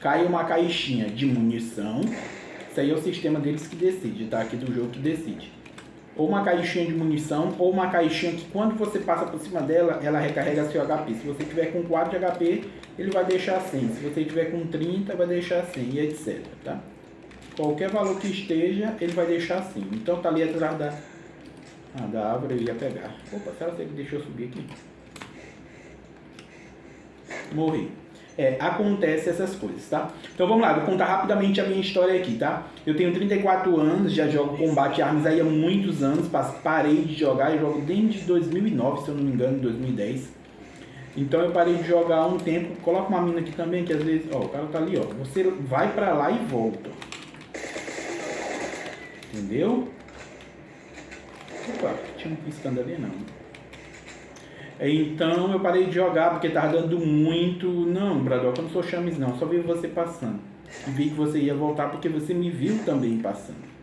cai uma caixinha de munição. Isso aí é o sistema deles que decide, tá? Aqui do jogo que decide. Ou uma caixinha de munição, ou uma caixinha que quando você passa por cima dela, ela recarrega seu HP. Se você tiver com 4 de HP, ele vai deixar 100. Se você tiver com 30, vai deixar 100 e etc, tá? Qualquer valor que esteja, ele vai deixar assim. Então tá ali atrás da, ah, da árvore eu ia pegar. Opa, será que ele deixou subir aqui? Morri. É, acontece essas coisas, tá? Então vamos lá, vou contar rapidamente a minha história aqui, tá? Eu tenho 34 anos, já jogo combate armas aí há muitos anos, parei de jogar, eu jogo desde 2009, se eu não me engano, 2010. Então eu parei de jogar há um tempo, coloca uma mina aqui também, que às vezes, ó, o cara tá ali, ó, você vai pra lá e volta. Entendeu? Opa, tinha um piscando ali não. Então eu parei de jogar porque tava dando muito. Não, Bradock, eu não sou chames não, só vi você passando. E vi que você ia voltar porque você me viu também passando.